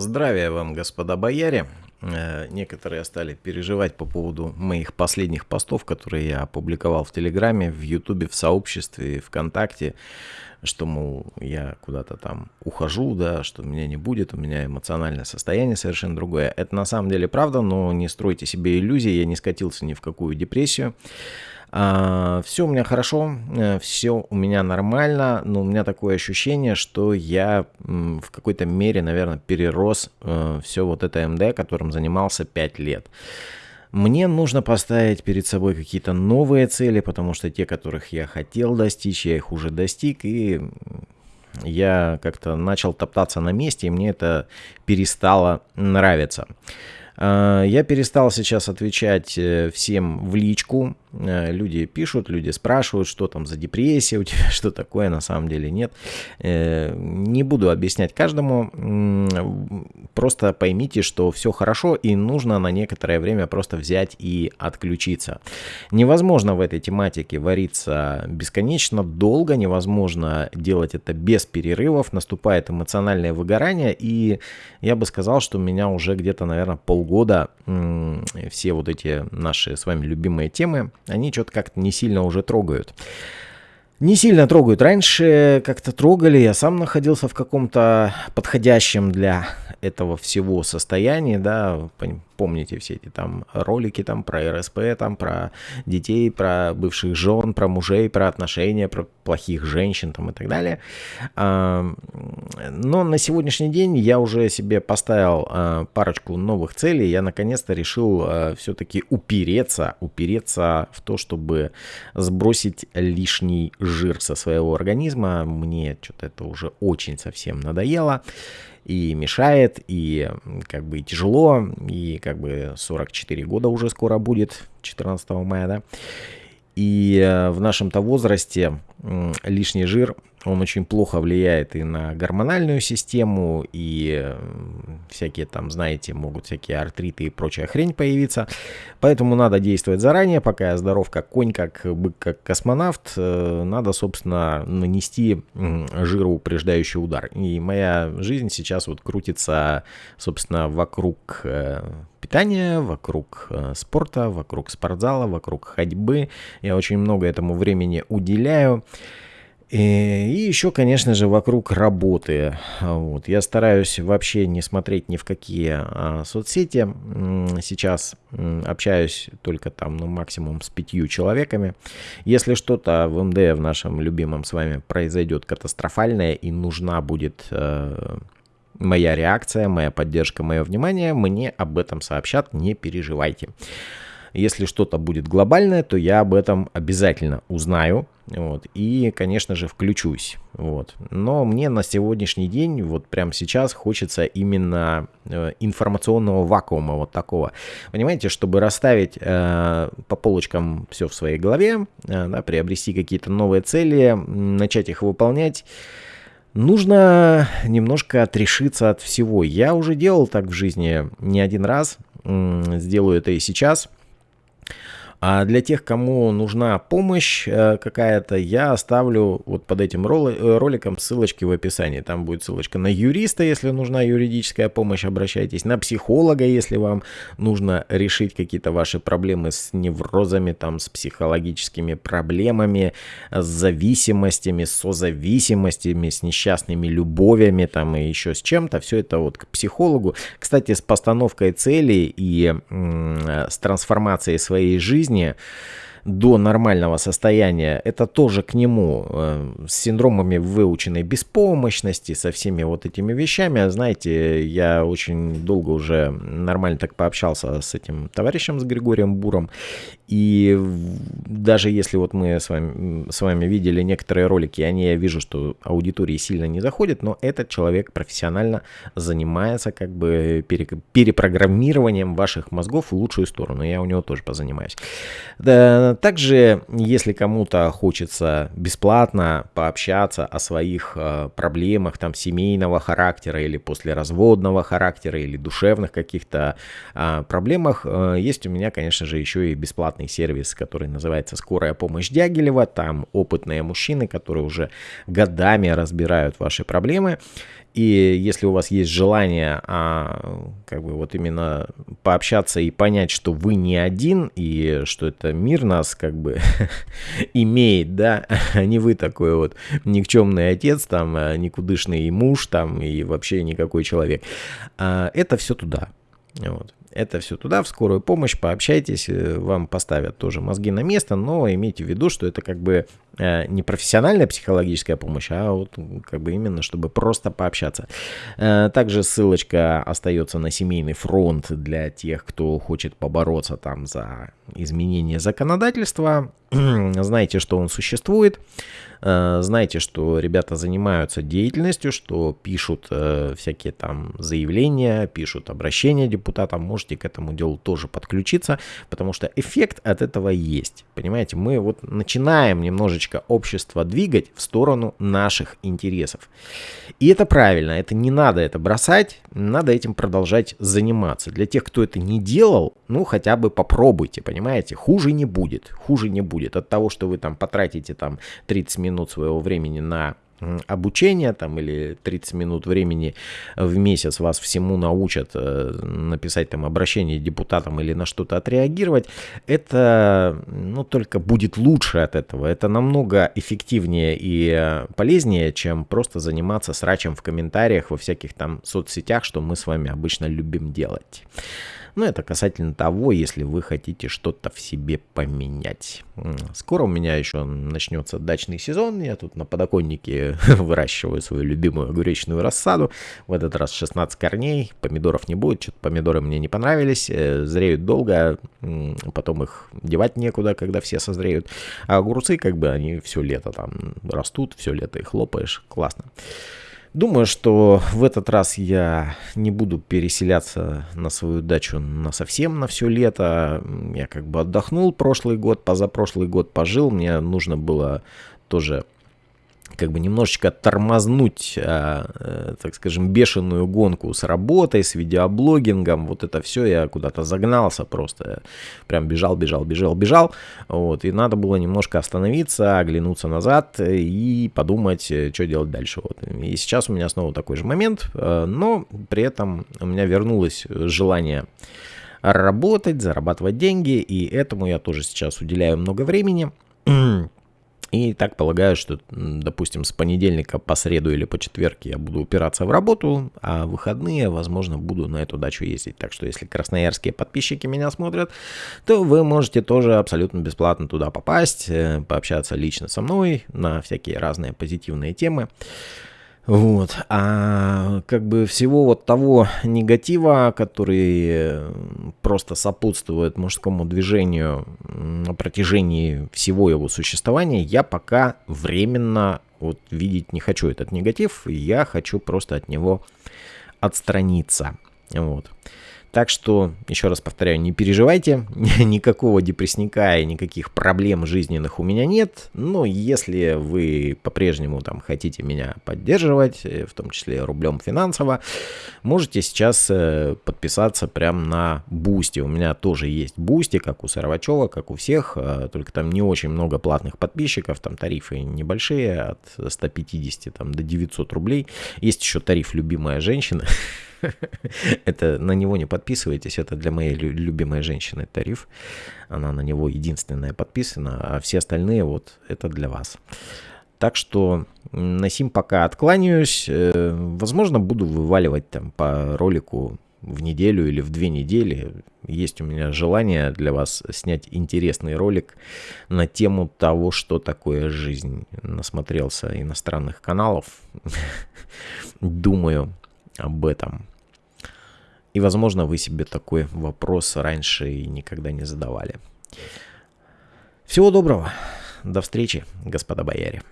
Здравия вам, господа бояре. Э, некоторые стали переживать по поводу моих последних постов, которые я опубликовал в Телеграме, в Ютубе, в сообществе, ВКонтакте, что, мол, я куда-то там ухожу, да, что меня не будет, у меня эмоциональное состояние совершенно другое. Это на самом деле правда, но не стройте себе иллюзии, я не скатился ни в какую депрессию. А, все у меня хорошо, э, все у меня нормально, но у меня такое ощущение, что я в какой-то мере, наверное, перерос э, все вот это МД, которым занимался 5 лет. Мне нужно поставить перед собой какие-то новые цели, потому что те, которых я хотел достичь, я их уже достиг, и я как-то начал топтаться на месте, и мне это перестало нравиться. А, я перестал сейчас отвечать э, всем в личку. Э, люди пишут, люди спрашивают, что там за депрессия у тебя, что такое, на самом деле нет. Э, не буду объяснять каждому. Просто поймите, что все хорошо и нужно на некоторое время просто взять и отключиться. Невозможно в этой тематике вариться бесконечно долго, невозможно делать это без перерывов, наступает эмоциональное выгорание, и я бы сказал, что меня уже где-то, наверное, полгода года все вот эти наши с вами любимые темы, они что-то как-то не сильно уже трогают. Не сильно трогают. Раньше как-то трогали, я сам находился в каком-то подходящем для этого всего состоянии, да, помните все эти там ролики там про РСП, там про детей, про бывших жен, про мужей, про отношения, про плохих женщин там и так далее. Но на сегодняшний день я уже себе поставил а, парочку новых целей. Я наконец-то решил а, все-таки упереться, упереться в то, чтобы сбросить лишний жир со своего организма. Мне что-то это уже очень совсем надоело и мешает, и как бы тяжело, и как бы 44 года уже скоро будет, 14 мая, да. И э, в нашем-то возрасте лишний жир он очень плохо влияет и на гормональную систему, и всякие там, знаете, могут всякие артриты и прочая хрень появиться. Поэтому надо действовать заранее, пока я здоров как конь, как бык, как космонавт. Э, надо, собственно, нанести жироупреждающий удар. И моя жизнь сейчас вот крутится, собственно, вокруг э, питания, вокруг э, спорта, вокруг спортзала, вокруг ходьбы. Я очень много этому времени уделяю. Э, и еще, конечно же, вокруг работы. Вот. Я стараюсь вообще не смотреть ни в какие а, соцсети. Сейчас общаюсь только там, ну, максимум с пятью человеками. Если что-то в МД, в нашем любимом с вами, произойдет катастрофальное и нужна будет э, моя реакция, моя поддержка, мое внимание, мне об этом сообщат, не переживайте. Если что-то будет глобальное, то я об этом обязательно узнаю. Вот, и, конечно же, включусь. Вот. Но мне на сегодняшний день, вот прямо сейчас, хочется именно э, информационного вакуума вот такого. Понимаете, чтобы расставить э, по полочкам все в своей голове, э, да, приобрести какие-то новые цели, начать их выполнять, нужно немножко отрешиться от всего. Я уже делал так в жизни не один раз, сделаю это и сейчас. А для тех, кому нужна помощь э, какая-то, я оставлю вот под этим э, роликом ссылочки в описании. Там будет ссылочка на юриста, если нужна юридическая помощь, обращайтесь. На психолога, если вам нужно решить какие-то ваши проблемы с неврозами, там, с психологическими проблемами, с зависимостями, с созависимостями, с несчастными любовями, там, и еще с чем-то. Все это вот к психологу. Кстати, с постановкой целей и с трансформацией своей жизни жизни до нормального состояния, это тоже к нему э, с синдромами выученной беспомощности, со всеми вот этими вещами. Знаете, я очень долго уже нормально так пообщался с этим товарищем, с Григорием Буром, и даже если вот мы с вами, с вами видели некоторые ролики, они, я вижу, что аудитории сильно не заходят, но этот человек профессионально занимается как бы пере, перепрограммированием ваших мозгов в лучшую сторону. Я у него тоже позанимаюсь. Да, также, если кому-то хочется бесплатно пообщаться о своих э, проблемах там семейного характера или послеразводного характера или душевных каких-то э, проблемах, э, есть у меня, конечно же, еще и бесплатный сервис, который называется «Скорая помощь Дягилева». Там опытные мужчины, которые уже годами разбирают ваши проблемы. И если у вас есть желание, а, как бы вот именно пообщаться и понять, что вы не один, и что это мир нас как бы имеет, да, а не вы такой вот никчемный отец, там, а, никудышный муж, там, и вообще никакой человек. А, это все туда. Вот. Это все туда, в скорую помощь, пообщайтесь, э, вам поставят тоже мозги на место, но имейте в виду, что это как бы не профессиональная психологическая помощь, а вот как бы именно, чтобы просто пообщаться. Э, также ссылочка остается на семейный фронт для тех, кто хочет побороться там за изменение законодательства. Знаете, что он существует. Э, знаете, что ребята занимаются деятельностью, что пишут э, всякие там заявления, пишут обращения депутатам. Можете к этому делу тоже подключиться, потому что эффект от этого есть. Понимаете, мы вот начинаем немножечко общество двигать в сторону наших интересов. И это правильно, это не надо это бросать, надо этим продолжать заниматься. Для тех, кто это не делал, ну хотя бы попробуйте, понимаете, хуже не будет, хуже не будет от того, что вы там потратите там 30 минут своего времени на обучение там или 30 минут времени в месяц вас всему научат э, написать там обращение депутатам или на что-то отреагировать, это ну, только будет лучше от этого. Это намного эффективнее и полезнее, чем просто заниматься срачем в комментариях во всяких там соцсетях, что мы с вами обычно любим делать. Но это касательно того, если вы хотите что-то в себе поменять. Скоро у меня еще начнется дачный сезон. Я тут на подоконнике выращиваю свою любимую огуречную рассаду. В этот раз 16 корней. Помидоров не будет. Что-то помидоры мне не понравились. Э, зреют долго. Потом их девать некуда, когда все созреют. А огурцы, как бы, они все лето там растут. Все лето их хлопаешь. Классно. Думаю, что в этот раз я не буду переселяться на свою дачу на совсем на все лето. Я как бы отдохнул прошлый год, позапрошлый год пожил. Мне нужно было тоже как бы немножечко тормознуть, а, э, так скажем, бешеную гонку с работой, с видеоблогингом, вот это все, я куда-то загнался просто, прям бежал, бежал, бежал, бежал, вот, и надо было немножко остановиться, оглянуться назад и подумать, э, что делать дальше, вот, и сейчас у меня снова такой же момент, э, но при этом у меня вернулось желание работать, зарабатывать деньги, и этому я тоже сейчас уделяю много времени, и так полагаю, что, допустим, с понедельника по среду или по четверг я буду упираться в работу, а в выходные, возможно, буду на эту дачу ездить. Так что, если красноярские подписчики меня смотрят, то вы можете тоже абсолютно бесплатно туда попасть, э, пообщаться лично со мной на всякие разные позитивные темы. Вот. А как бы всего вот того негатива, который просто сопутствует мужскому движению на протяжении всего его существования, я пока временно вот видеть не хочу этот негатив, я хочу просто от него отстраниться. Вот. Так что, еще раз повторяю, не переживайте, никакого депрессника и никаких проблем жизненных у меня нет. Но если вы по-прежнему там хотите меня поддерживать, э, в том числе рублем финансово, можете сейчас э, подписаться прямо на Boosty. У меня тоже есть Boosty, как у Сарвачева, как у всех, э, только там не очень много платных подписчиков, там тарифы небольшие, от 150 там, до 900 рублей. Есть еще тариф «Любимая женщина», это на него не подписывайтесь, это для моей любимой женщины тариф. Она на него единственная подписана, а все остальные вот это для вас. Так что на сим пока откланяюсь. Э, возможно, буду вываливать там по ролику в неделю или в две недели. Есть у меня желание для вас снять интересный ролик на тему того, что такое жизнь. Насмотрелся иностранных каналов. Думаю, об этом. И, возможно, вы себе такой вопрос раньше и никогда не задавали. Всего доброго. До встречи, господа бояре.